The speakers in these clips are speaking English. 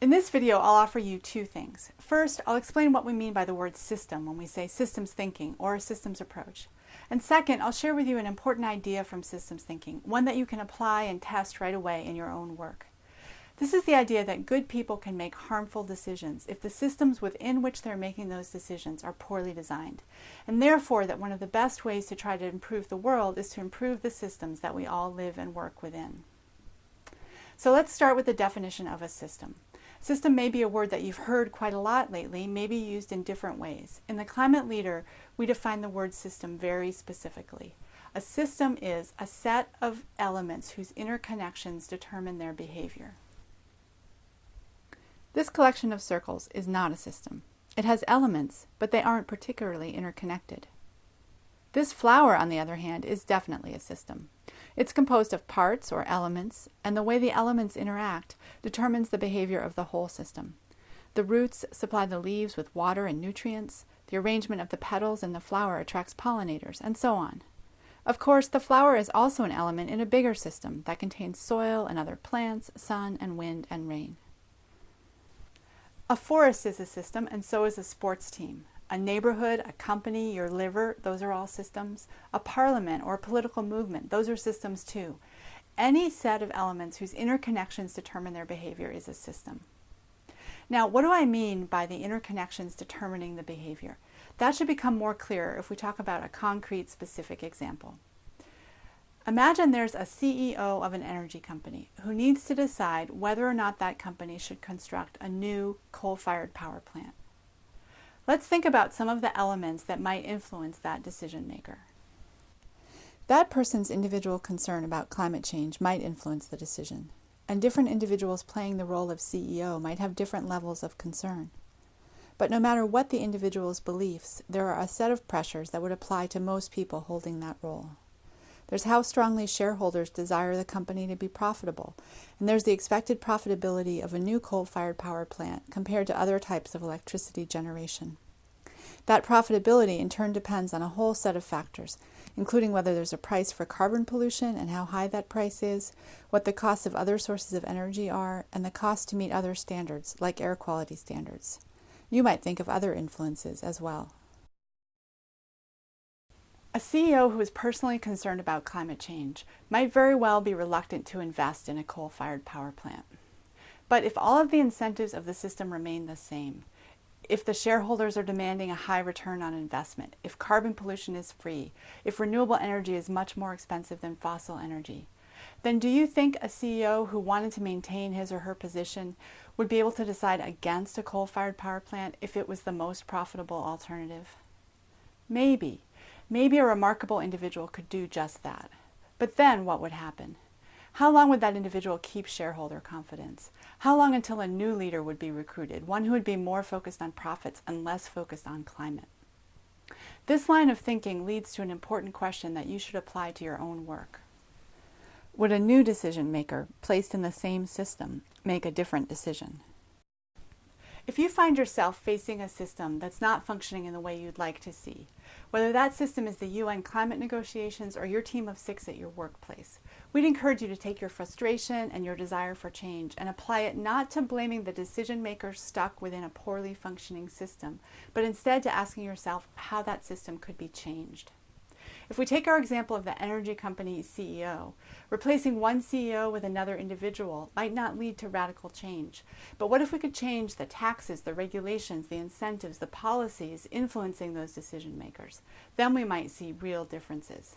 In this video, I'll offer you two things. First, I'll explain what we mean by the word system when we say systems thinking or a systems approach. And second, I'll share with you an important idea from systems thinking, one that you can apply and test right away in your own work. This is the idea that good people can make harmful decisions if the systems within which they're making those decisions are poorly designed, and therefore that one of the best ways to try to improve the world is to improve the systems that we all live and work within. So let's start with the definition of a system. System may be a word that you've heard quite a lot lately, maybe used in different ways. In the Climate Leader, we define the word system very specifically. A system is a set of elements whose interconnections determine their behavior. This collection of circles is not a system. It has elements, but they aren't particularly interconnected. This flower, on the other hand, is definitely a system. It's composed of parts or elements, and the way the elements interact determines the behavior of the whole system. The roots supply the leaves with water and nutrients, the arrangement of the petals in the flower attracts pollinators, and so on. Of course, the flower is also an element in a bigger system that contains soil and other plants, sun and wind and rain. A forest is a system, and so is a sports team. A neighborhood, a company, your liver, those are all systems. A parliament or a political movement, those are systems too. Any set of elements whose interconnections determine their behavior is a system. Now, what do I mean by the interconnections determining the behavior? That should become more clear if we talk about a concrete, specific example. Imagine there's a CEO of an energy company who needs to decide whether or not that company should construct a new coal-fired power plant. Let's think about some of the elements that might influence that decision maker. That person's individual concern about climate change might influence the decision, and different individuals playing the role of CEO might have different levels of concern. But no matter what the individual's beliefs, there are a set of pressures that would apply to most people holding that role. There's how strongly shareholders desire the company to be profitable, and there's the expected profitability of a new coal-fired power plant compared to other types of electricity generation. That profitability in turn depends on a whole set of factors, including whether there's a price for carbon pollution and how high that price is, what the costs of other sources of energy are, and the cost to meet other standards, like air quality standards. You might think of other influences as well. A CEO who is personally concerned about climate change might very well be reluctant to invest in a coal-fired power plant. But if all of the incentives of the system remain the same, if the shareholders are demanding a high return on investment, if carbon pollution is free, if renewable energy is much more expensive than fossil energy, then do you think a CEO who wanted to maintain his or her position would be able to decide against a coal-fired power plant if it was the most profitable alternative? Maybe, Maybe a remarkable individual could do just that. But then what would happen? How long would that individual keep shareholder confidence? How long until a new leader would be recruited, one who would be more focused on profits and less focused on climate? This line of thinking leads to an important question that you should apply to your own work. Would a new decision maker, placed in the same system, make a different decision? If you find yourself facing a system that's not functioning in the way you'd like to see, whether that system is the UN climate negotiations or your team of six at your workplace, we'd encourage you to take your frustration and your desire for change and apply it not to blaming the decision makers stuck within a poorly functioning system, but instead to asking yourself how that system could be changed. If we take our example of the energy company CEO, replacing one CEO with another individual might not lead to radical change. But what if we could change the taxes, the regulations, the incentives, the policies influencing those decision makers? Then we might see real differences.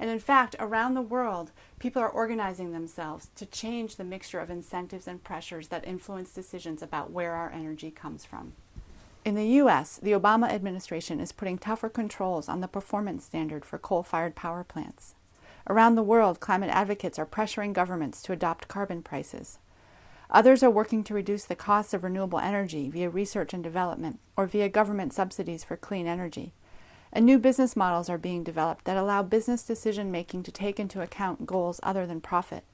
And in fact, around the world, people are organizing themselves to change the mixture of incentives and pressures that influence decisions about where our energy comes from. In the U.S., the Obama administration is putting tougher controls on the performance standard for coal-fired power plants. Around the world, climate advocates are pressuring governments to adopt carbon prices. Others are working to reduce the costs of renewable energy via research and development or via government subsidies for clean energy. And new business models are being developed that allow business decision making to take into account goals other than profit.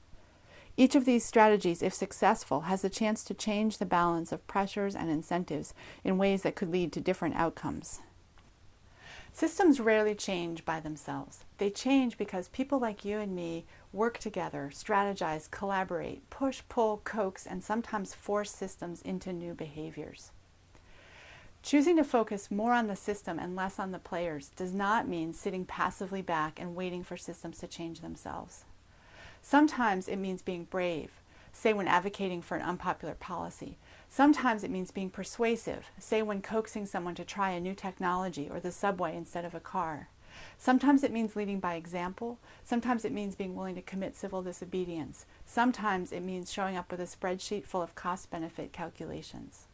Each of these strategies, if successful, has the chance to change the balance of pressures and incentives in ways that could lead to different outcomes. Systems rarely change by themselves. They change because people like you and me work together, strategize, collaborate, push, pull, coax, and sometimes force systems into new behaviors. Choosing to focus more on the system and less on the players does not mean sitting passively back and waiting for systems to change themselves. Sometimes it means being brave, say when advocating for an unpopular policy. Sometimes it means being persuasive, say when coaxing someone to try a new technology or the subway instead of a car. Sometimes it means leading by example. Sometimes it means being willing to commit civil disobedience. Sometimes it means showing up with a spreadsheet full of cost-benefit calculations.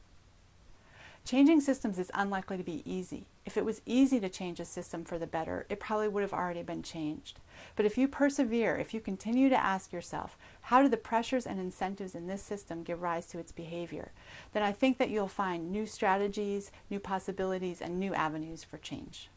Changing systems is unlikely to be easy. If it was easy to change a system for the better, it probably would have already been changed. But if you persevere, if you continue to ask yourself, how do the pressures and incentives in this system give rise to its behavior, then I think that you'll find new strategies, new possibilities, and new avenues for change.